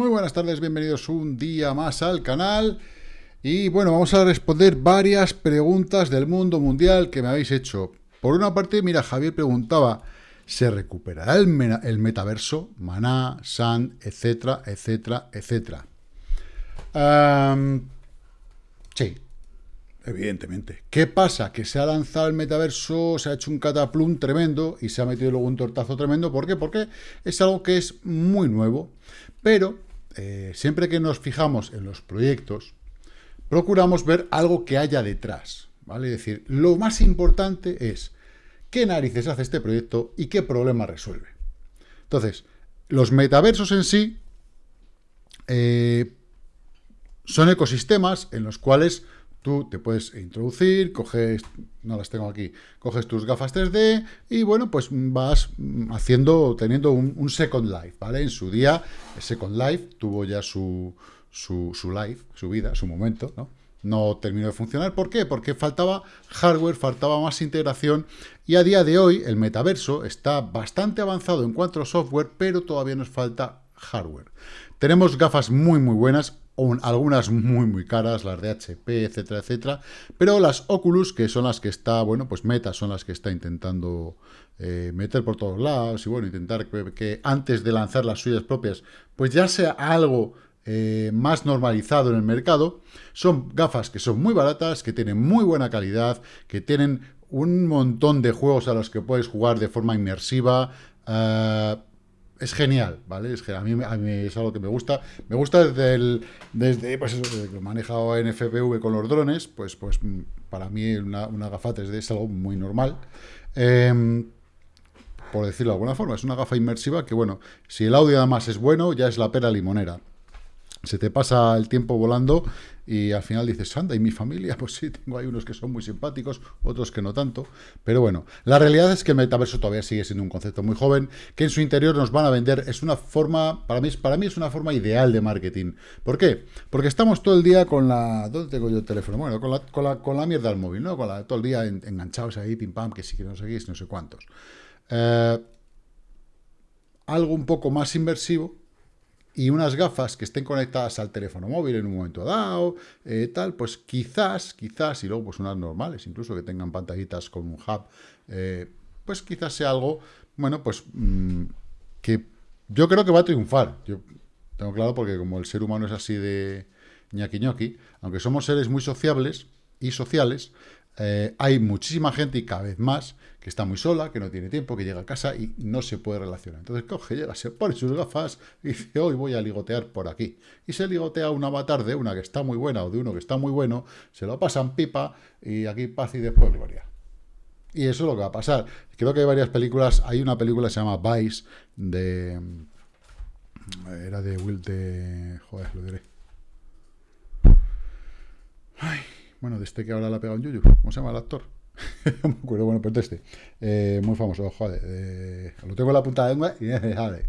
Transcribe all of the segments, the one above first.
Muy buenas tardes, bienvenidos un día más al canal. Y bueno, vamos a responder varias preguntas del mundo mundial que me habéis hecho. Por una parte, mira, Javier preguntaba, ¿se recuperará el, metaverso? Maná, Sand, etcétera, etcétera, etcétera. sí, evidentemente. ¿Qué pasa? Que se ha lanzado el metaverso, se ha hecho un cataplum tremendo y se ha metido luego un tortazo tremendo. ¿Por qué? Porque es algo que es muy nuevo. Pero eh, siempre que nos fijamos en los proyectos, procuramos ver algo que haya detrás. ¿vale? Es decir, lo más importante es qué narices hace este proyecto y qué problema resuelve. Entonces, los metaversos en sí eh, son ecosistemas en los cuales Tú te puedes introducir, coges, no las tengo aquí, coges tus gafas 3D y bueno, pues vas haciendo, teniendo un, Second Life, ¿vale? En su día, Second Life tuvo ya su, su, su life, su vida, su momento, ¿no? No terminó de funcionar. ¿Por qué? Porque faltaba hardware, faltaba más integración y a día de hoy el metaverso está bastante avanzado en cuanto a software, pero todavía nos falta hardware. Tenemos gafas muy muy buenas, algunas muy muy caras, las de HP, etcétera, etcétera, pero las Oculus, que son las que está, bueno, pues Meta son las que está intentando eh, meter por todos lados y bueno, intentar que, antes de lanzar las suyas propias, pues ya sea algo eh, más normalizado en el mercado, son gafas que son muy baratas, que tienen muy buena calidad, que tienen un montón de juegos a los que puedes jugar de forma inmersiva, uh, es genial, ¿vale? Es que a, mí, a mí es algo que me gusta. Me gusta desde el, desde, pues desde que lo manejado en FPV con los drones, pues, pues para mí una, una gafa 3D es algo muy normal. Em, por decirlo de alguna forma, es una gafa inmersiva que, bueno, si el audio además es bueno, ya es la pera limonera se te pasa el tiempo volando y al final dices, anda, ¿y mi familia? Pues sí, tengo ahí unos que son muy simpáticos, otros que no tanto. Pero bueno, la realidad es que el metaverso todavía sigue siendo un concepto muy joven, que en su interior nos van a vender. Es una forma, para mí, para mí es una forma ideal de marketing. ¿Por qué? Porque estamos todo el día con la... ¿Dónde tengo yo el teléfono? Bueno, con la, con la, con la mierda del móvil, ¿no? Con la, todo el día enganchados ahí, pim pam, que sí, que no sé no sé cuántos. Eh, algo un poco más inversivo, y unas gafas que estén conectadas al teléfono móvil en un momento dado, eh, tal, pues quizás, quizás, y luego pues unas normales, incluso que tengan pantallitas con un hub, eh, pues quizás sea algo, bueno, pues mm, que yo creo que va a triunfar. Yo tengo claro porque como el ser humano es así de ñaki ñoqui, aunque somos seres muy sociables y sociales, eh, hay muchísima gente y cada vez más que está muy sola, que no tiene tiempo, que llega a casa y no se puede relacionar. Entonces coge, llega, se pone sus gafas y dice, hoy voy a ligotear por aquí. Y se ligotea un avatar de una que está muy buena o de uno que está muy bueno, se lo pasan pipa y aquí paz y después gloria. Y eso es lo que va a pasar. Creo que hay varias películas, hay una película que se llama Vice, de... Era de Will de... Joder, lo diré. Ay, bueno, de este que ahora la ha pegado en Yuyu. ¿Cómo se llama el actor? me acuerdo, bueno, pero este. Eh, muy famoso, joder. Eh, lo tengo en la punta de lengua y joder.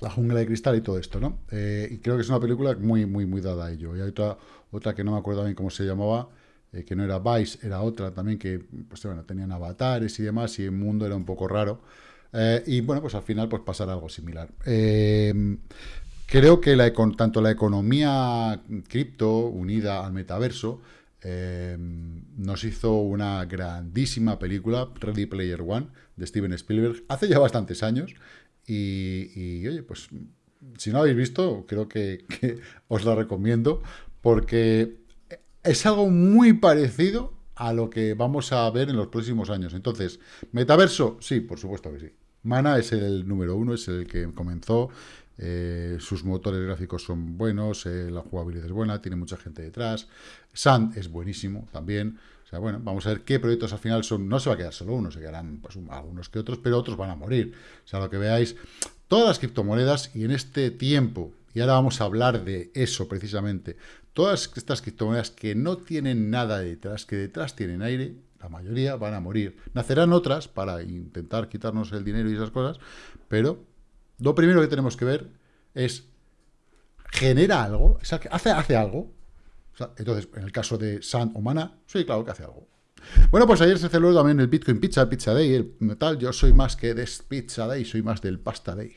La jungla de cristal y todo esto, ¿no? Eh, y creo que es una película muy, muy, muy dada a ello. Y hay otra, otra que no me acuerdo bien cómo se llamaba, que no era Vice, era otra también que, pues bueno, tenían avatares y demás, y el mundo era un poco raro. y bueno, pues al final, pues pasará algo similar. creo que la, tanto la economía cripto unida al metaverso Em, nos hizo una grandísima película, Ready Player One, de Steven Spielberg, hace ya bastantes años. Y, oye, pues si no la habéis visto, creo que, os la recomiendo, porque es algo muy parecido a lo que vamos a ver en los próximos años. Entonces, ¿metaverso? Sí, por supuesto que sí. Mana es el número uno, es el que comenzó, eh, sus motores gráficos son buenos, eh, la jugabilidad es buena, tiene mucha gente detrás. Sand es buenísimo también. O sea, bueno, vamos a ver qué proyectos al final son. No se va a quedar solo uno, se quedarán pues, algunos que otros, pero otros van a morir. O sea, lo que veáis, todas las criptomonedas y en este tiempo, y ahora vamos a hablar de eso precisamente, todas estas criptomonedas que no tienen nada detrás, que detrás tienen aire, la mayoría van a morir. Nacerán otras para intentar quitarnos el dinero y esas cosas, pero lo primero que tenemos que ver es, ¿genera algo? ¿Hace, hace algo? entonces, en el caso de San o Mana, sí, claro que hace algo. Bueno, pues ayer se celebró también el Bitcoin Pizza, Pizza Day, el tal, yo soy más que de Pizza Day, soy más del Pasta Day.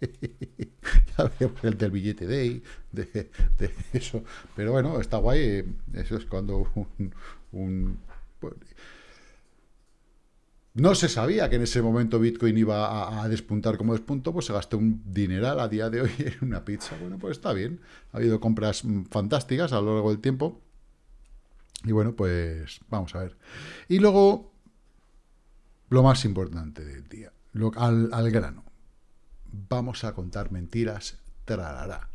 ya veremos el del billete de, de, eso. Pero bueno, está guay. Eh, eso es cuando un, no se sabía que en ese momento Bitcoin iba a, despuntar como despuntó, pues se gastó un dineral a día de hoy en una pizza. Bueno, pues está bien. Ha habido compras mm, fantásticas a lo largo del tiempo. Y bueno, pues vamos a ver. Y luego, lo más importante del día, al, al grano. Vamos a contar mentiras, trarará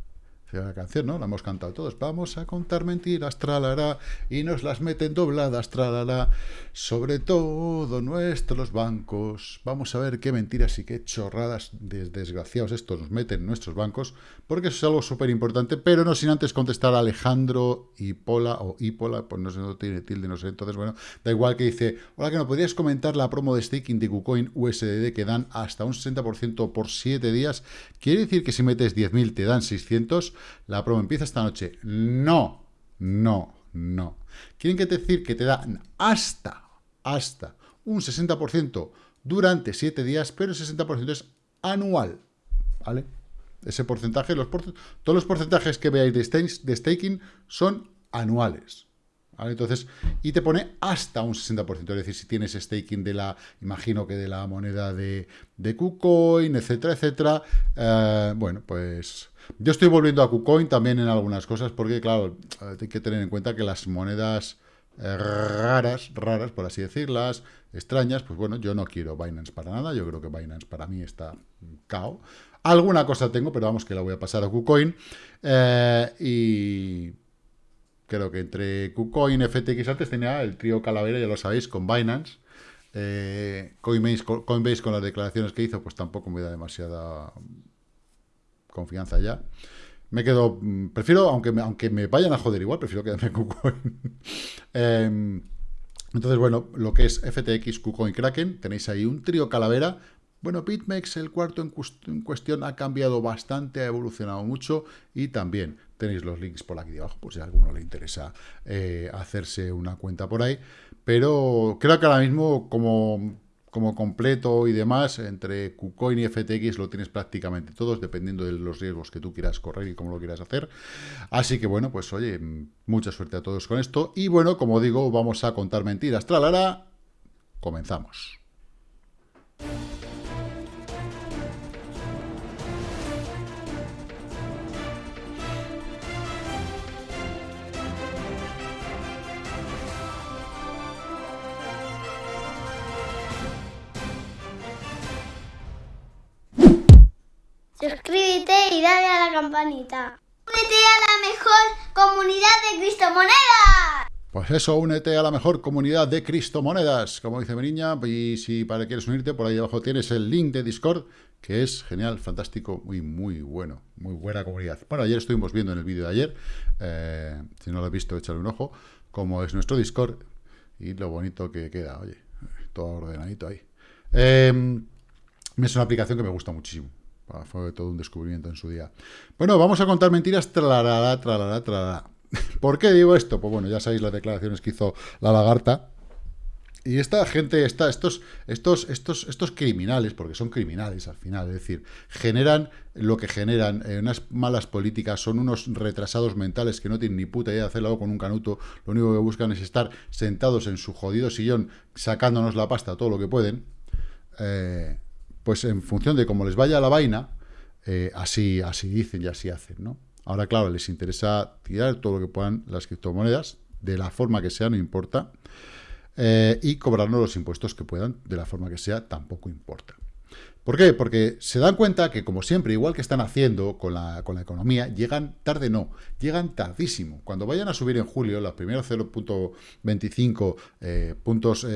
la canción, ¿no? La hemos cantado todos. Vamos a contar mentiras, tralará, y nos las meten dobladas, tralará, sobre todo nuestros bancos. Vamos a ver qué mentiras y qué chorradas desgraciados estos nos meten nuestros bancos, porque eso es algo súper importante, pero no sin antes contestar a Alejandro Hipola, o Hipola, pues no sé, no tiene tilde, no sé, entonces, bueno, da igual que dice, hola, que no podrías comentar la promo de staking de KuCoin USDD que dan hasta un 60% por 7 días. Quiere decir que si metes 10.000 te dan 600 la promo empieza esta noche. No, no, no. Quieren que decir que te dan hasta, hasta un 60% durante 7 días, pero el 60% es anual, ¿vale? Ese porcentaje, todos los porcentajes que veáis de staking son anuales. Entonces, y te pone hasta un 60%, es decir, si tienes staking de la, imagino que de la moneda de, de KuCoin, etcétera, etcétera, eh, bueno, pues yo estoy volviendo a KuCoin también en algunas cosas, porque claro, hay que tener en cuenta que las monedas eh, raras, raras, por así decirlas, extrañas, pues bueno, yo no quiero Binance para nada, yo creo que Binance para mí está cao. Alguna cosa tengo, pero vamos que la voy a pasar a KuCoin. Eh, y creo que entre KuCoin, FTX, antes tenía el trío Calavera, ya lo sabéis, con Binance. Eh, Coinbase, con las declaraciones que hizo, pues tampoco me da demasiada confianza ya. Me quedo, mm, prefiero, aunque me, aunque me vayan a joder igual, prefiero quedarme con KuCoin. Em, entonces, bueno, lo que es FTX, KuCoin, Kraken, tenéis ahí un trío calavera. Bueno, BitMEX, el cuarto en, cuestión, ha cambiado bastante, ha evolucionado mucho y también Tenéis los links por aquí debajo, por si a alguno le interesa eh, hacerse una cuenta por ahí. Pero creo que ahora mismo, como, como completo y demás, entre KuCoin y FTX lo tienes prácticamente todos, dependiendo de los riesgos que tú quieras correr y cómo lo quieras hacer. Así que bueno, pues oye, mucha suerte a todos con esto. Y bueno, como digo, vamos a contar mentiras. Tralara, comenzamos. Suscríbete y dale a la campanita. Únete a la mejor comunidad de Cristomonedas. Pues eso, únete a la mejor comunidad de Cristomonedas, como dice mi niña, y si para quieres unirte, por ahí abajo tienes el link de Discord, que es genial, fantástico, muy, muy bueno, muy buena comunidad. Bueno, ayer estuvimos viendo en el vídeo de ayer, eh, si no lo has visto, échale un ojo, como es nuestro Discord, y lo bonito que queda, oye, todo ordenadito ahí. Eh, es una aplicación que me gusta muchísimo, fue todo un descubrimiento en su día. Bueno, vamos a contar mentiras, tralará. ¿Por qué digo esto? Pues bueno, ya sabéis las declaraciones que hizo la lagarta. Y esta gente, esta, estos, estos, estos, estos criminales, porque son criminales al final, es decir, generan lo que generan, eh, unas malas políticas, son unos retrasados mentales que no tienen ni puta idea de hacerlo con un canuto, lo único que buscan es estar sentados en su jodido sillón, sacándonos la pasta todo lo que pueden. Eh, pues en función de cómo les vaya la vaina, eh, así, así dicen y así hacen, ¿no? Ahora, claro, les interesa tirar todo lo que puedan las criptomonedas, de la forma que sea, no importa, eh, y cobrarnos los impuestos que puedan, de la forma que sea, tampoco importa. ¿Por qué? Porque se dan cuenta que, como siempre, igual que están haciendo con la, con la economía, llegan tarde no, llegan tardísimo. Cuando vayan a subir en julio los primeros 0.25 eh, puntos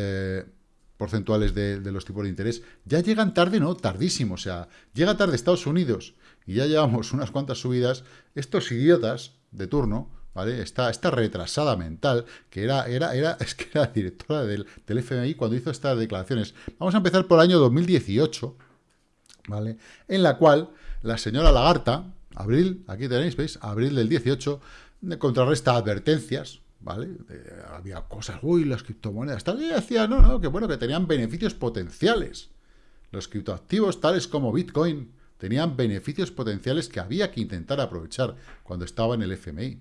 porcentuales de, los tipos de interés, ya llegan tarde, ¿no? Tardísimo, o sea, llega tarde Estados Unidos y ya llevamos unas cuantas subidas, estos idiotas de turno, ¿vale? Esta, retrasada mental, que era, era, era, es que era directora del, del FMI cuando hizo estas declaraciones. Vamos a empezar por el año 2018, ¿vale? En la cual la señora Lagarta, abril, aquí tenéis, ¿veis? Abril del 18, contrarresta advertencias, ¿vale? había cosas, uy, las criptomonedas, tal, y decía, no, no, que bueno, que tenían beneficios potenciales. Los criptoactivos tales como Bitcoin, tenían beneficios potenciales que había que intentar aprovechar cuando estaba en el FMI.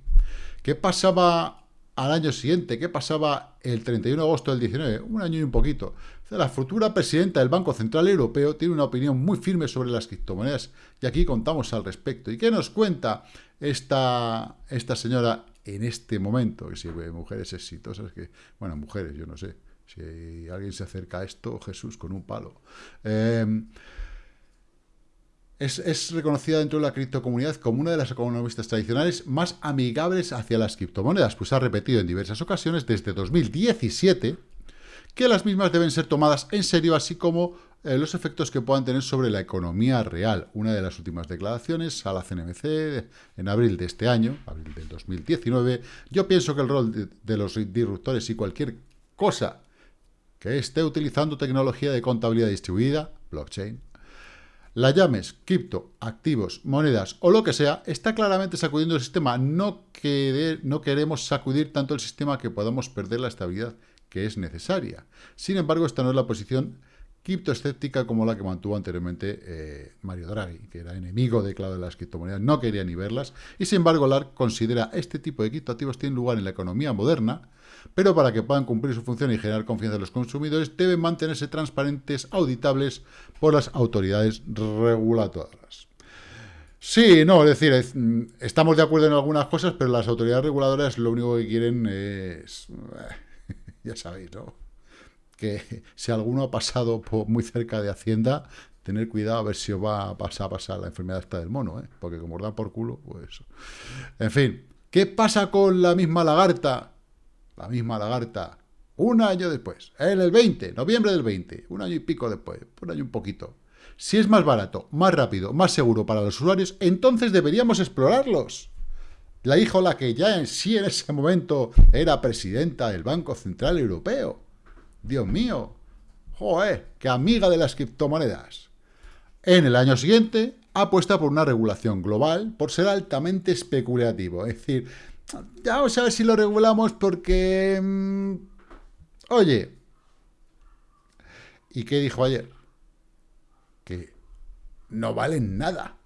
¿Qué pasaba al año siguiente? ¿Qué pasaba el 31 de agosto del 19? Un año y un poquito. La futura presidenta del Banco Central Europeo tiene una opinión muy firme sobre las criptomonedas y aquí contamos al respecto. ¿Y qué nos cuenta esta, esta señora en este momento? Que si mujeres exitosas, que, bueno, mujeres, yo no sé, si alguien se acerca a esto, Jesús, con un palo. Eh, es, reconocida dentro de la criptocomunidad como una de las economistas tradicionales más amigables hacia las criptomonedas, pues ha repetido en diversas ocasiones desde 2017 que las mismas deben ser tomadas en serio, así como eh, los efectos que puedan tener sobre la economía real. Una de las últimas declaraciones a la CNMC en abril de este año, abril del 2019, yo pienso que el rol de los disruptores y cualquier cosa que esté utilizando tecnología de contabilidad distribuida, blockchain, la llames cripto, activos, monedas o lo que sea, está claramente sacudiendo el sistema. No, no queremos sacudir tanto el sistema que podamos perder la estabilidad que es necesaria. Sin embargo, esta no es la posición criptoescéptica como la que mantuvo anteriormente eh, Mario Draghi, que era enemigo declarado de las criptomonedas, no quería ni verlas, y sin embargo LARC considera este tipo de criptoactivos tienen lugar en la economía moderna, pero para que puedan cumplir su función y generar confianza en los consumidores, deben mantenerse transparentes, auditables por las autoridades reguladoras. Sí, no, es decir, mm, estamos de acuerdo en algunas cosas, pero las autoridades reguladoras lo único que quieren es... ya sabéis, ¿no? Que si alguno ha pasado muy cerca de Hacienda, tener cuidado a ver si os va a pasar, a pasar la enfermedad esta del mono, ¿eh? Porque como os da por culo, pues... En fin, ¿qué pasa con la misma lagarta? la misma lagarta, un año después, en el 20, noviembre del 20, un año y pico después, un año un poquito. Si es más barato, más rápido, más seguro para los usuarios, entonces deberíamos explorarlos. La hija la que ya en sí en ese momento era presidenta del Banco Central Europeo. Dios mío, joder, qué amiga de las criptomonedas. En el año siguiente, apuesta por una regulación global por ser altamente especulativo. Es decir, ya vamos a ver si lo regulamos porque... Mm, oye, ¿y qué dijo ayer? Que no valen nada.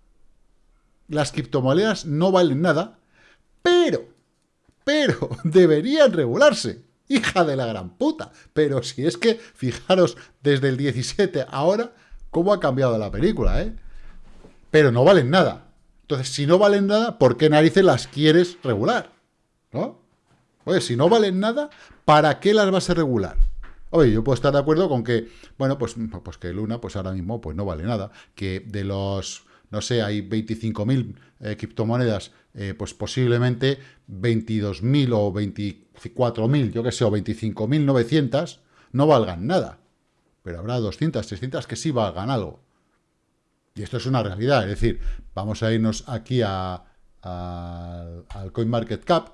Las criptomonedas no valen nada, pero, pero, deberían regularse. Hija de la gran puta. Pero si es que, fijaros, desde el 17 ahora, cómo ha cambiado la película, ¿eh? Pero no valen nada. Entonces, si no valen nada, ¿por qué narices las quieres regular? ¿No? Oye, si no valen nada, ¿para qué las vas a regular? Oye, yo puedo estar de acuerdo con que, bueno, pues, pues que Luna, pues ahora mismo, pues no vale nada. Que de los, no sé, hay 25.000 eh, criptomonedas, eh, pues posiblemente 22.000 o 24.000, yo qué sé, o 25.900 no valgan nada. Pero habrá 200, 300 que sí valgan algo. Y esto es una realidad, es decir, vamos a irnos aquí a, al CoinMarketCap,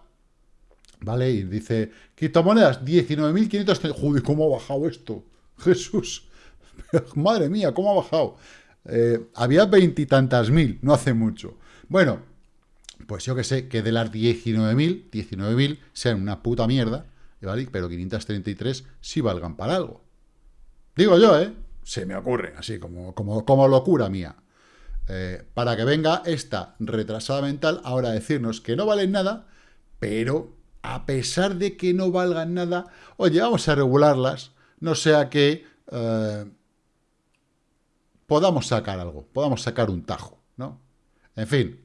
¿vale? Y dice, criptomonedas, 19.500... Joder, ¿cómo ha bajado esto? Jesús, madre mía, ¿cómo ha bajado? Eh, había veintitantas mil, no hace mucho. Bueno, pues yo que sé, que de las 19.000, 19.000 sean una puta mierda, ¿vale? Pero 533 sí valgan para algo. Digo yo, ¿eh? Se me ocurre, así como, como, como locura mía. Eh, para que venga esta retrasada mental ahora a decirnos que no valen nada, pero a pesar de que no valgan nada, oye, vamos a regularlas, no sea que eh, podamos sacar algo, podamos sacar un tajo, ¿no? En fin,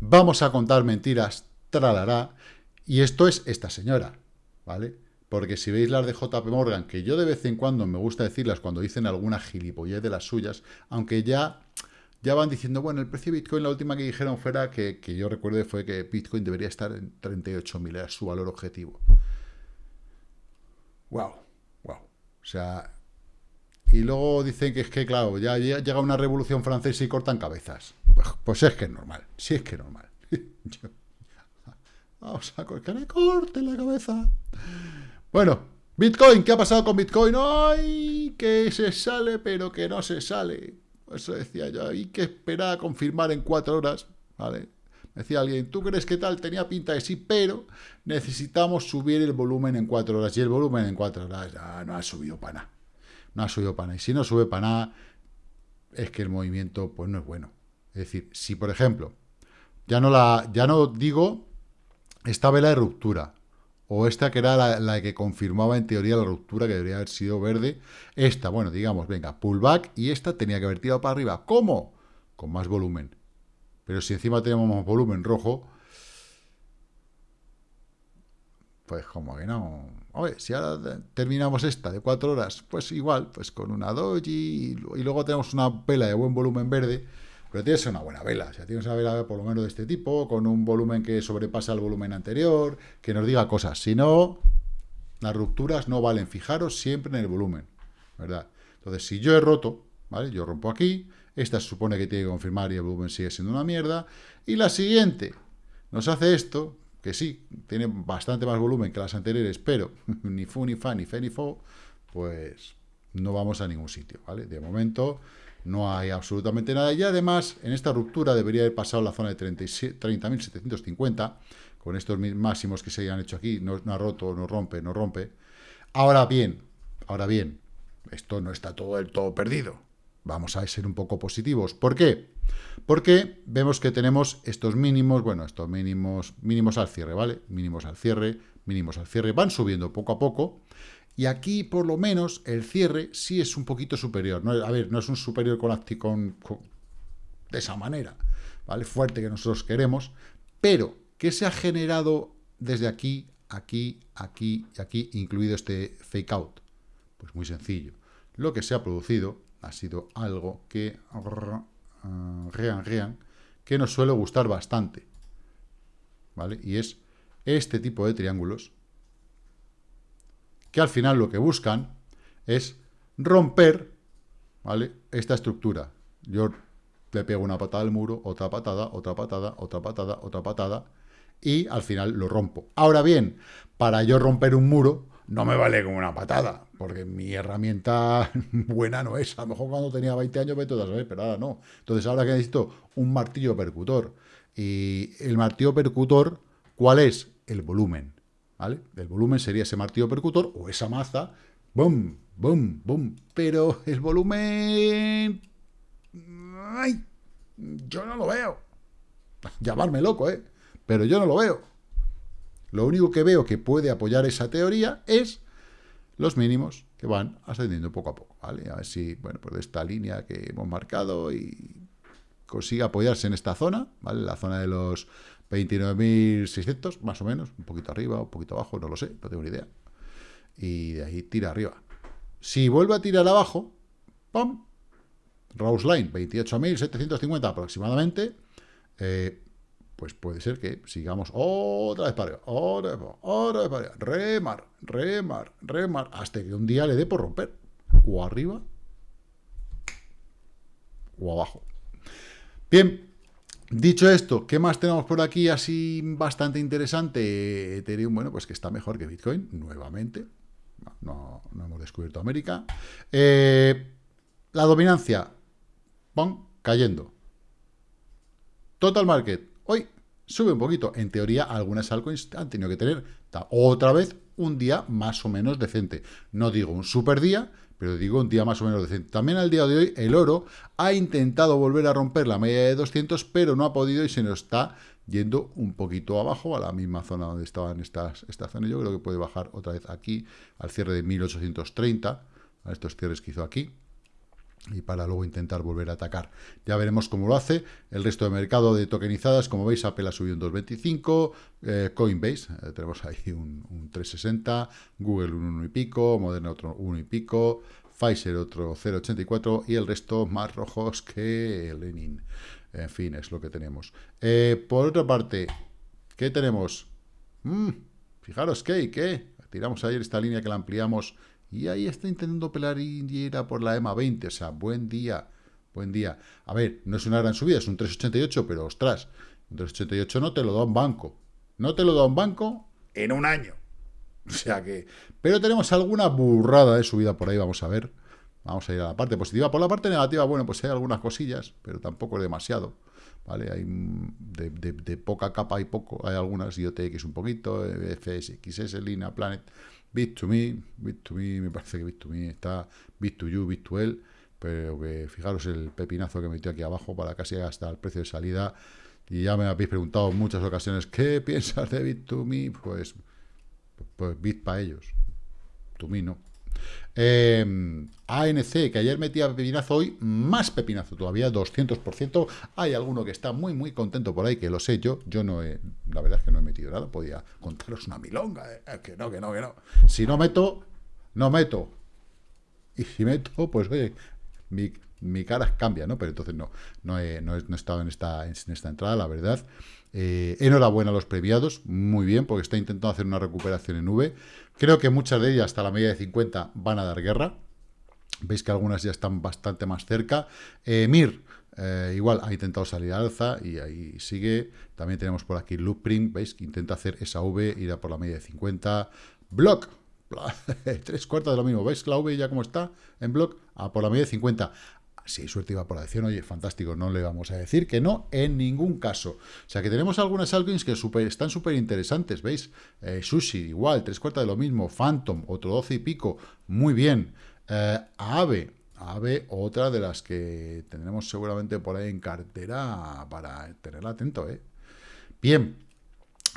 vamos a contar mentiras, tralará, y esto es esta señora, ¿vale? Porque si veis las de JP Morgan, que yo de vez en cuando me gusta decirlas cuando dicen alguna gilipollez de las suyas, aunque ya ya van diciendo, bueno, el precio de Bitcoin, la última que dijeron fuera, que, yo recuerde, fue que Bitcoin debería estar en 38.000, era su valor objetivo. Wow, wow. O sea, y luego dicen que es que, claro, ya llega una revolución francesa y cortan cabezas. Pues, pues es que es normal, sí es que es normal. vamos a que le corte la cabeza. Bueno, Bitcoin, ¿qué ha pasado con Bitcoin? ¡Ay! Que se sale, pero que no se sale. Eso decía yo, hay que esperar a confirmar en cuatro horas, ¿vale? Decía alguien, ¿tú crees que tal? Tenía pinta de sí, pero necesitamos subir el volumen en cuatro horas. Y el volumen en cuatro horas no ha subido para nada. No ha subido para nada. Y si no sube para nada, es que el movimiento pues no es bueno. Es decir, si por ejemplo, ya no, la, ya no digo esta vela de ruptura, o esta que era la, la, que confirmaba en teoría la ruptura que debería haber sido verde, esta, bueno, digamos, venga, pullback, y esta tenía que haber tirado para arriba. ¿Cómo? Con más volumen. Pero si encima tenemos más volumen rojo, pues como que no. Oye, si ahora terminamos esta de cuatro horas, pues igual, pues con una doji y, luego tenemos una vela de buen volumen verde, pero tienes una buena vela. O sea, tienes una vela por lo menos de este tipo, con un volumen que sobrepasa el volumen anterior, que nos diga cosas. Si no, las rupturas no valen. Fijaros siempre en el volumen, ¿verdad? Entonces, si yo he roto, ¿vale? Yo rompo aquí, esta se supone que tiene que confirmar y el volumen sigue siendo una mierda, y la siguiente nos hace esto, que sí, tiene bastante más volumen que las anteriores, pero ni fu, ni fa, ni fe, ni fo, pues no vamos a ningún sitio, ¿vale? De momento no hay absolutamente nada. Y además, en esta ruptura debería haber pasado la zona de 30.750, con estos máximos que se han hecho aquí, no, ha roto, no rompe, no rompe. Ahora bien, ahora bien, esto no está todo del todo perdido. Vamos a ser un poco positivos. ¿Por qué? Porque vemos que tenemos estos mínimos, bueno, estos mínimos, mínimos al cierre, ¿vale? Mínimos al cierre, mínimos al cierre, van subiendo poco a poco. Y aquí, por lo menos, el cierre sí es un poquito superior. No, a ver, no es un superior con, con, con de esa manera, ¿vale? Fuerte que nosotros queremos, pero ¿qué se ha generado desde aquí, aquí, aquí y aquí, incluido este fake out? Pues muy sencillo. Lo que se ha producido ha sido algo que, rean, que nos suele gustar bastante. ¿Vale? Y es este tipo de triángulos que al final lo que buscan es romper ¿vale? esta estructura. Yo le pego una patada al muro, otra patada, otra patada, otra patada, otra patada, y al final lo rompo. Ahora bien, para yo romper un muro, no me vale como una patada, porque mi herramienta buena no es. A lo mejor cuando tenía 20 años me todas pero ahora no. Entonces ahora que necesito un martillo percutor. Y el martillo percutor, ¿cuál es? El volumen. ¿Vale? El volumen sería ese martillo percutor o esa maza. ¡Bum! ¡Bum! ¡Bum! Pero el volumen... ¡Ay! Yo no lo veo. Llamarme loco, ¿eh? Pero yo no lo veo. Lo único que veo que puede apoyar esa teoría es los mínimos que van ascendiendo poco a poco, ¿vale? A ver si, bueno, pues de esta línea que hemos marcado y consigue apoyarse en esta zona, ¿vale? La zona de los 29.600, más o menos, un poquito arriba, un poquito abajo, no lo sé, no tengo ni idea. Y de ahí tira arriba. Si vuelve a tirar abajo, ¡pum! Rose Line, 28.750 aproximadamente, eh, pues puede ser que sigamos otra vez para otra vez otra para arriba, remar, remar, remar, hasta que un día le dé por romper, o arriba, o abajo. Bien, dicho esto, ¿qué más tenemos por aquí así bastante interesante? Ethereum, bueno, pues que está mejor que Bitcoin, nuevamente, no, hemos descubierto América. Eh, la dominancia, ¡pum!, cayendo. Total Market, Hoy sube un poquito. En teoría, algunas altcoins han tenido que tener otra vez un día más o menos decente. No digo un super día, pero digo un día más o menos decente. También al día de hoy, el oro ha intentado volver a romper la media de 200, pero no ha podido y se nos está yendo un poquito abajo, a la misma zona donde estaban estas, esta zona. Yo creo que puede bajar otra vez aquí, al cierre de 1830, a estos cierres que hizo aquí y para luego intentar volver a atacar. Ya veremos cómo lo hace. El resto de mercado de tokenizadas, como veis, Apple ha subido un 2.25, eh, Coinbase, eh, tenemos ahí un, 3.60, Google un 1 y pico, Moderna otro 1 y pico, Pfizer otro 0.84 y el resto más rojos que Lenin. En fin, es lo que tenemos. Eh, por otra parte, ¿qué tenemos? Mm, fijaros que, ¿qué? Tiramos ayer esta línea que la ampliamos y ahí está intentando pelar y por la EMA 20. O sea, buen día, buen día. A ver, no es una gran subida, es un 3,88, pero ostras, un 3,88 no te lo da un banco. No te lo da un banco en un año. O sea que... Pero tenemos alguna burrada de subida por ahí, vamos a ver. Vamos a ir a la parte positiva. Por la parte negativa, bueno, pues hay algunas cosillas, pero tampoco es demasiado. ¿Vale? Hay de, poca capa hay poco. Hay algunas IoTX un poquito, FS, XS, Lina, Planet Bit2Me, Bit2Me, me parece que Bit2Me está, Bit2You, Bit2L, pero que fijaros el pepinazo que metió aquí abajo para casi hasta el precio de salida. Y ya me habéis preguntado en muchas ocasiones, ¿qué piensas de Bit2Me? Pues, pues Bit para ellos. To me no. Em, ANC, que ayer metía pepinazo, hoy más pepinazo todavía, 200%. Hay alguno que está muy, muy contento por ahí, que lo sé yo. Yo no he, la verdad es que no he metido nada. Podía contaros una milonga. Eh, que no, que no, que no. Si no meto, no meto. Y si meto, pues oye, mi, cara cambia, ¿no? Pero entonces no, no he, no he, estado en esta, en esta entrada, la verdad. Eh, enhorabuena a los premiados, muy bien, porque está intentando hacer una recuperación en V. Creo que muchas de ellas, hasta la media de 50, van a dar guerra. Veis que algunas ya están bastante más cerca. Eh, Mir, eh, igual ha intentado salir al alza y ahí sigue. También tenemos por aquí Loopprint, veis que intenta hacer esa V, ir a por la media de 50. Block, tres cuartos de lo mismo. ¿Veis la V ya como está en block? A por la media de 50 si hay suerte por acción, oye, fantástico, no le vamos a decir que no en ningún caso. O sea, que tenemos algunas altcoins que están súper interesantes, ¿veis? Eh, sushi, igual, tres cuartas de lo mismo. Phantom, otro 12 y pico, muy bien. Eh, Ave, Ave, otra de las que tendremos seguramente por ahí en cartera para tenerla atento, ¿eh? Bien,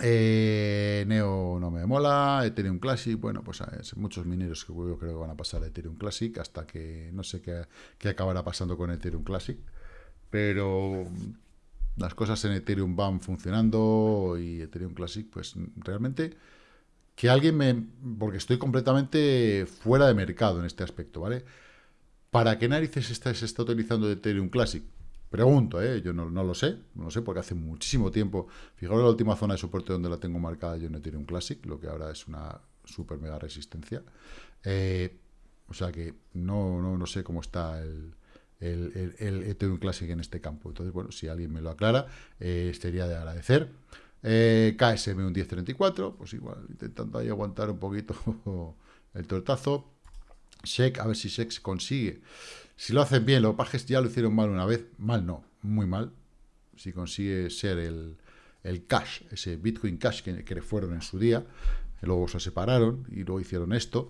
eh, Neo no me mola, Ethereum Classic, bueno, pues hay muchos mineros que creo que van a pasar a Ethereum Classic hasta que no sé qué, acabará pasando con Ethereum Classic, pero las cosas en Ethereum van funcionando y Ethereum Classic, pues realmente que alguien me... porque estoy completamente fuera de mercado en este aspecto, ¿vale? ¿Para qué narices está, se está utilizando Ethereum Classic? Pregunto, ¿eh? yo no, lo sé, no lo sé porque hace muchísimo tiempo, fijaros la última zona de soporte donde la tengo marcada yo no tiene un Classic, lo que ahora es una super mega resistencia. Eh, o sea que no, no, no, sé cómo está el, el, el, Ethereum Classic en este campo. Entonces, bueno, si alguien me lo aclara, eh, sería de agradecer. Eh, KSM un 1034, pues igual, intentando ahí aguantar un poquito el tortazo. SEC, a ver si SEC consigue si lo hacen bien, los pajes ya lo hicieron mal una vez, mal no, muy mal. Si consigue ser el, cash, ese Bitcoin Cash que, que fueron en su día, luego se separaron y luego hicieron esto.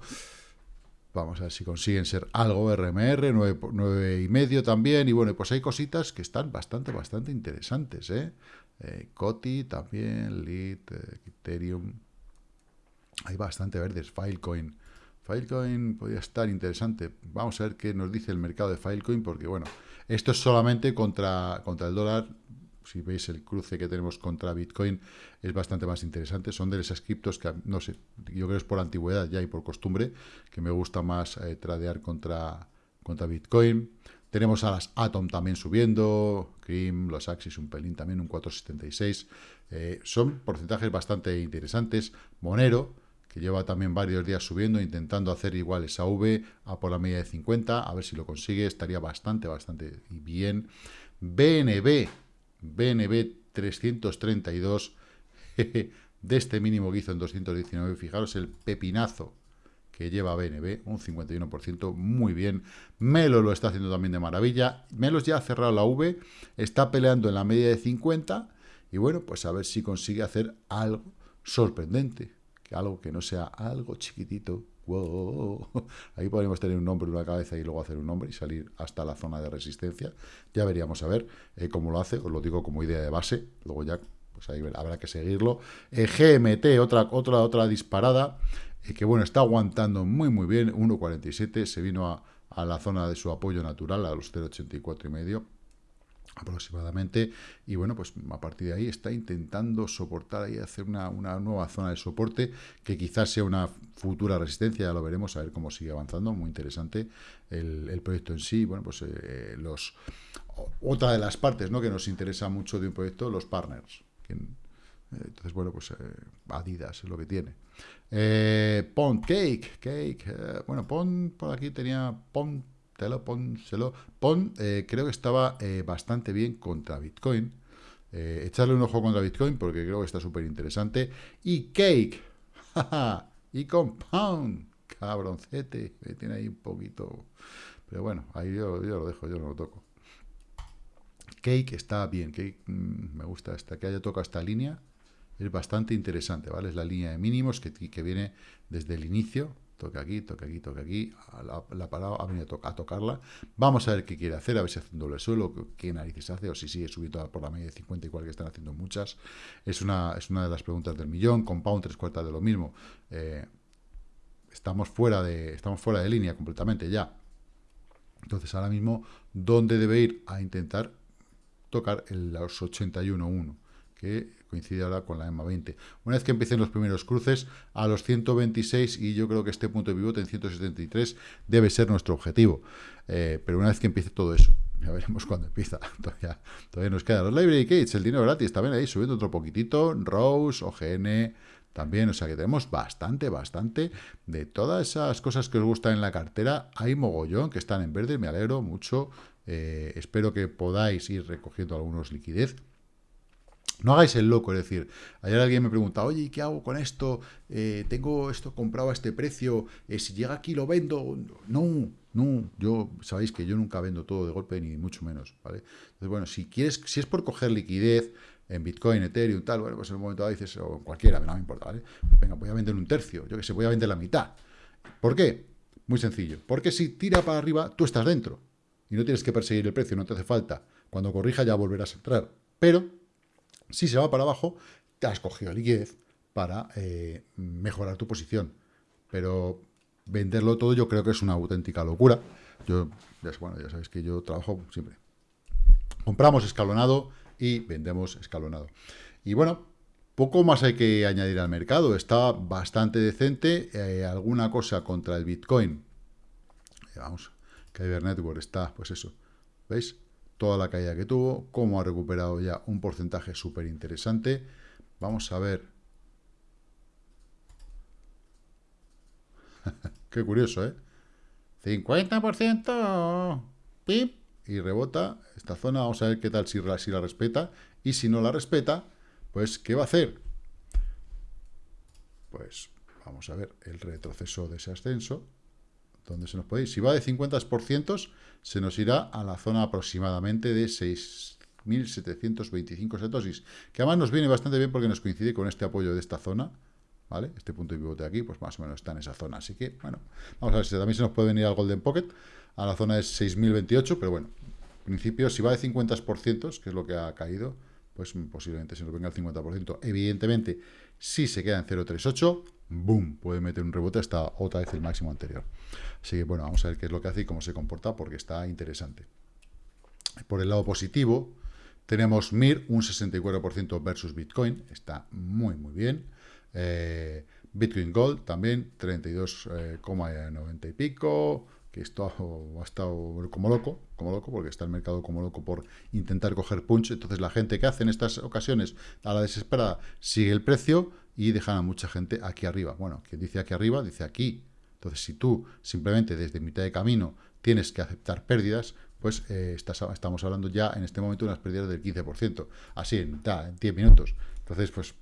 Vamos a ver si consiguen ser algo RMR, 9, y medio también. Y bueno, pues hay cositas que están bastante, bastante interesantes. ¿eh? eh Coti también, Lead, eh, Ethereum. Hay bastante verdes. Filecoin Filecoin podría estar interesante. Vamos a ver qué nos dice el mercado de Filecoin, porque bueno, esto es solamente contra, contra el dólar. Si veis el cruce que tenemos contra Bitcoin, es bastante más interesante. Son de esas criptos que, no sé, yo creo que es por antigüedad ya y por costumbre, que me gusta más eh, tradear contra, contra Bitcoin. Tenemos a las Atom también subiendo, Cream, los Axis un pelín también, un 4,76. Eh, son porcentajes bastante interesantes. Monero, que lleva también varios días subiendo, intentando hacer igual esa V a por la media de 50, a ver si lo consigue, estaría bastante, bastante bien. BNB, BNB 332, de este mínimo que hizo en 219, fijaros el pepinazo que lleva BNB, un 51%, muy bien. Melo lo está haciendo también de maravilla. Melos ya ha cerrado la V, está peleando en la media de 50, y bueno, pues a ver si consigue hacer algo sorprendente algo que no sea algo chiquitito. Ahí podríamos tener un nombre, una cabeza y luego hacer un nombre y salir hasta la zona de resistencia. Ya veríamos a ver eh, cómo lo hace, os lo digo como idea de base, luego ya pues ahí habrá que seguirlo. Eh, GMT, otra, otra, otra disparada, eh, que bueno, está aguantando muy muy bien, 1.47, se vino a, a la zona de su apoyo natural, a los 0.84 y medio aproximadamente, y bueno, pues a partir de ahí está intentando soportar ahí, hacer una, nueva zona de soporte, que quizás sea una futura resistencia, ya lo veremos, a ver cómo sigue avanzando, muy interesante el, proyecto en sí, bueno, pues eh, los otra de las partes ¿no? que nos interesa mucho de un proyecto, los partners, eh, entonces, bueno, pues eh, Adidas es lo que tiene. Pond Cake, Cake, bueno, Pond por aquí tenía Pond Pon, eh, creo que estaba eh, bastante bien contra Bitcoin. Eh, echarle un ojo contra Bitcoin porque creo que está súper interesante. Y Cake, y Compound, cabroncete, me tiene ahí un poquito... Pero bueno, ahí yo, lo dejo, yo no lo toco. Cake está bien, mm, me gusta esta, que haya tocado esta línea, es bastante interesante, ¿vale? Es la línea de mínimos que, que viene desde el inicio, toque aquí, toque aquí, toque aquí, la, la parado, ha venido a, tocarla. Vamos a ver qué quiere hacer, a ver si hace un doble suelo, qué narices hace, o si sigue subiendo por la media de 50 igual que están haciendo muchas. Es una, es una de las preguntas del millón, compound tres cuartas de lo mismo. Eh, estamos, fuera de, estamos fuera de línea completamente ya. Entonces ahora mismo, ¿dónde debe ir? A intentar tocar el, los 81.1, que coincide ahora con la EMA 20. Una vez que empiecen los primeros cruces, a los 126, y yo creo que este punto de pivote en 173 debe ser nuestro objetivo. Eh, pero una vez que empiece todo eso, ya veremos cuándo empieza. Todavía, todavía nos quedan los library gates, el dinero gratis, también ahí subiendo otro poquitito, Rose, OGN, también, o sea que tenemos bastante, bastante de todas esas cosas que os gustan en la cartera. Hay mogollón que están en verde, me alegro mucho. Eh, espero que podáis ir recogiendo algunos liquidez. No hagáis el loco, es decir, ayer alguien me pregunta, oye, ¿qué hago con esto? Eh, tengo esto comprado a este precio, eh, si llega aquí lo vendo. No, no, yo, sabéis que yo nunca vendo todo de golpe, ni mucho menos, ¿vale? Entonces, bueno, si quieres, si es por coger liquidez en Bitcoin, Ethereum, tal, bueno, pues en un momento dado dices, o en cualquiera, no me importa, ¿vale? Venga, voy a vender un tercio, yo que sé, voy a vender la mitad. ¿Por qué? Muy sencillo, porque si tira para arriba, tú estás dentro, y no tienes que perseguir el precio, no te hace falta. Cuando corrija ya volverás a entrar. Pero si se va para abajo, te has cogido liquidez para eh, mejorar tu posición. Pero venderlo todo yo creo que es una auténtica locura. Yo, bueno, ya sabéis que yo trabajo siempre. Compramos escalonado y vendemos escalonado. Y bueno, poco más hay que añadir al mercado. Está bastante decente. Eh, alguna cosa contra el Bitcoin. Eh, vamos, Kyber Network está, pues eso. ¿Veis? Toda la caída que tuvo, cómo ha recuperado ya un porcentaje súper interesante. Vamos a ver. Qué curioso, ¿eh? 50%, pip, y rebota esta zona. Vamos a ver qué tal si, si la respeta. Y si no la respeta, pues, ¿qué va a hacer? Pues vamos a ver el retroceso de ese ascenso. ¿Dónde se nos puede ir? Si va de 50%, se nos irá a la zona aproximadamente de 6.725 satosis, que además nos viene bastante bien porque nos coincide con este apoyo de esta zona, ¿vale? Este punto de pivote aquí, pues más o menos está en esa zona. Así que, bueno, vamos a ver si también se nos puede venir al Golden Pocket, a la zona de 6.028, pero bueno, en principio, si va de 50%, que es lo que ha caído, pues posiblemente se nos venga el 50%. Evidentemente, si se queda en 0.38, boom, puede meter un rebote hasta otra vez el máximo anterior. Así que, bueno, vamos a ver qué es lo que hace y cómo se comporta, porque está interesante. Por el lado positivo, tenemos MIR, un 64% versus Bitcoin, está muy, muy bien. Eh, Bitcoin Gold también, 32,90 eh, y pico, que esto ha estado como loco, como loco, porque está el mercado como loco por intentar coger punch. Entonces la gente que hace en estas ocasiones a la desesperada sigue el precio y dejan a mucha gente aquí arriba. Bueno, quien dice aquí arriba, dice aquí. Entonces, si tú simplemente desde mitad de camino tienes que aceptar pérdidas, pues eh, estamos hablando ya en este momento de unas pérdidas del 15%. Así, en, en 10 minutos. Entonces, pues,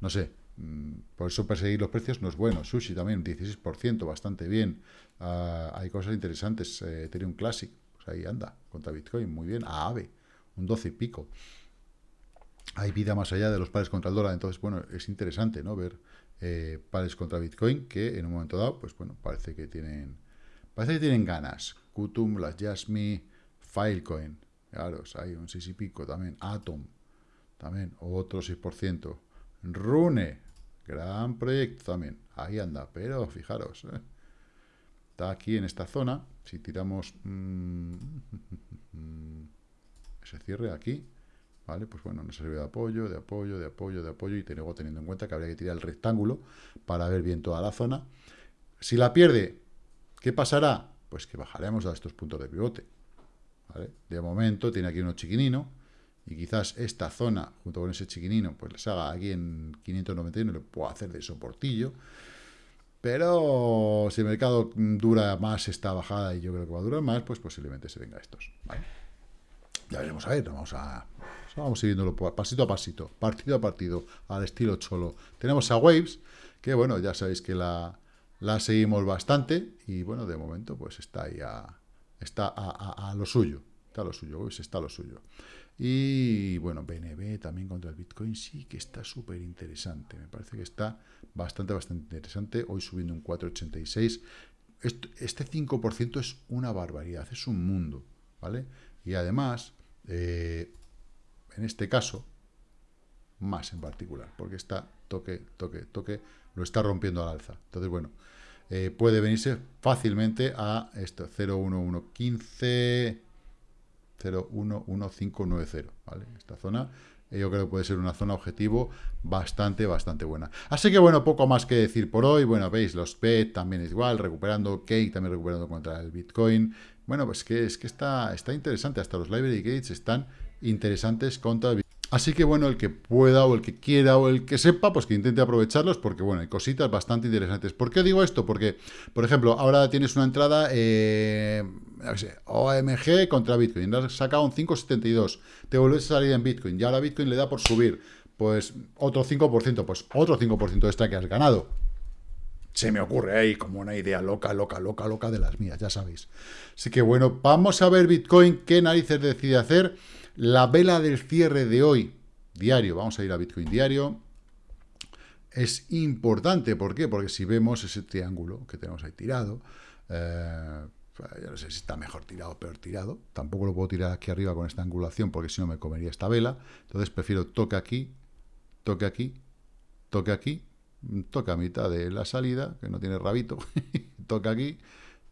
no sé. Mm, por eso perseguir los precios no es bueno. Sushi también, 16%, bastante bien. Ah, hay cosas interesantes. Eh, Ethereum Classic, pues ahí anda, contra Bitcoin, muy bien. A AVE, un 12 y pico hay vida más allá de los pares contra el dólar. Entonces, bueno, es interesante, ¿no? Ver eh, pares contra Bitcoin que en un momento dado, pues bueno, parece que tienen parece que tienen ganas. Kutum, las Jasmy, Filecoin, claro, hay un 6 y pico también. Atom, también, otro 6%. Rune, gran proyecto también. Ahí anda, pero fijaros, ¿eh? Está aquí en esta zona. Si tiramos mm, ese cierre aquí, ¿vale? Pues bueno, nos sirve de apoyo, de apoyo, de apoyo, de apoyo, y luego teniendo en cuenta que habría que tirar el rectángulo para ver bien toda la zona. Si la pierde, ¿qué pasará? Pues que bajaremos a estos puntos de pivote, De momento tiene aquí uno chiquinino, y quizás esta zona, junto con ese chiquinino, pues les haga aquí en 591, le puedo hacer de soportillo, pero si el mercado dura más esta bajada, y yo creo que va a durar más, pues posiblemente se venga estos, Ya veremos a ver, vamos a Vamos siguiéndolo pasito a pasito, partido a partido, al estilo cholo. Tenemos a Waves, que bueno, ya sabéis que la, la seguimos bastante y bueno, de momento pues está ahí a, está a, lo suyo, está a lo suyo, Waves está a lo suyo. Y bueno, BNB también contra el Bitcoin sí que está súper interesante, me parece que está bastante, bastante interesante. Hoy subiendo un 4,86. Este 5% es una barbaridad, es un mundo, ¿vale? Y además, eh, en este caso, más en particular, porque está toque, toque, toque, lo está rompiendo al alza. Entonces, bueno, eh, puede venirse fácilmente a esto, 01115, 011590, ¿vale? Esta zona yo creo que puede ser una zona objetivo bastante, bastante buena. Así que bueno, poco más que decir por hoy. Bueno, veis, los PET también es igual, recuperando, Cake también recuperando contra el Bitcoin. Bueno, pues que es que está, está interesante, hasta los library gates están interesantes contra el Bitcoin. Así que bueno, el que pueda o el que quiera o el que sepa, pues que intente aprovecharlos porque bueno, hay cositas bastante interesantes. ¿Por qué digo esto? Porque, por ejemplo, ahora tienes una entrada eh, OMG contra Bitcoin, has sacado un 5,72, te vuelves a salir en Bitcoin y ahora Bitcoin le da por subir, pues otro 5%, pues otro 5% extra que has ganado. Se me ocurre ahí como una idea loca, loca, loca, loca de las mías, ya sabéis. Así que bueno, vamos a ver Bitcoin qué narices decide hacer. La vela del cierre de hoy, diario, vamos a ir a Bitcoin diario, es importante. ¿Por qué? Porque si vemos ese triángulo que tenemos ahí tirado, eh, yo no sé si está mejor tirado o peor tirado. Tampoco lo puedo tirar aquí arriba con esta angulación porque si no me comería esta vela. Entonces prefiero toque aquí, toque aquí, toque aquí, toque a mitad de la salida, que no tiene rabito, toque aquí,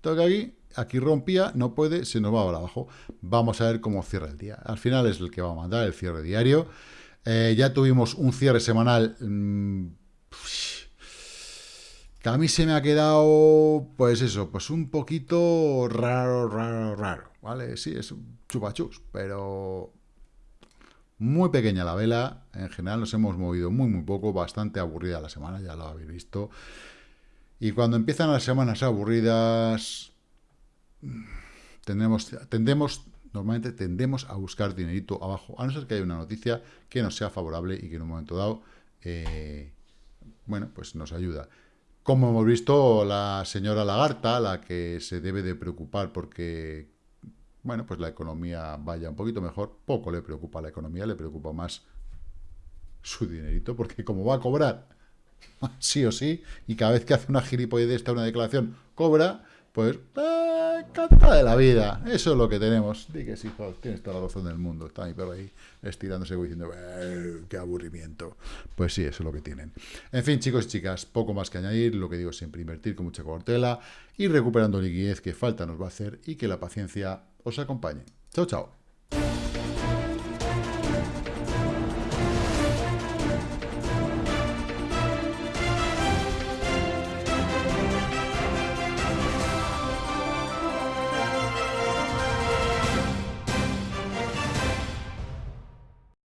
toque aquí aquí rompía, no puede, se nos va para abajo. Vamos a ver cómo cierra el día. Al final es el que va a mandar el cierre diario. Eh, ya tuvimos un cierre semanal mm, que a mí se me ha quedado, pues eso, pues un poquito raro, raro, raro, ¿vale? Sí, es chupachus, pero muy pequeña la vela. En general nos hemos movido muy, muy poco, bastante aburrida la semana, ya lo habéis visto. Y cuando empiezan las semanas aburridas, tendemos, tendemos, normalmente tendemos a buscar dinerito abajo, a no ser que haya una noticia que nos sea favorable y que en un momento dado, eh, bueno, pues nos ayuda. Como hemos visto, la señora Lagarta, la que se debe de preocupar porque, bueno, pues la economía vaya un poquito mejor, poco le preocupa la economía, le preocupa más su dinerito, porque como va a cobrar, sí o sí, y cada vez que hace una gilipollez esta, una declaración, cobra, pues, eh, canta de la vida. Eso es lo que tenemos. Di que sí, tienes toda la razón del mundo. Está mi perro ahí estirándose y diciendo, eh, qué aburrimiento. Pues sí, eso es lo que tienen. En fin, chicos y chicas, poco más que añadir. Lo que digo siempre, invertir con mucha cautela y recuperando liquidez que falta nos va a hacer y que la paciencia os acompañe. Chao, chao.